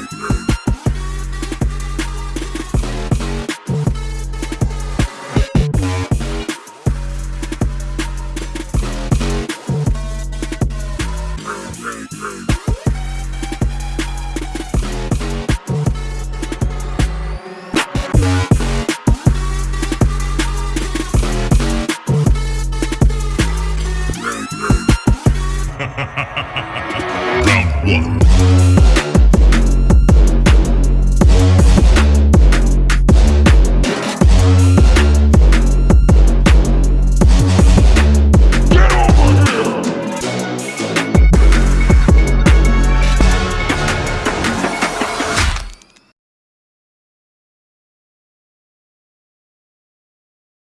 Nightmare.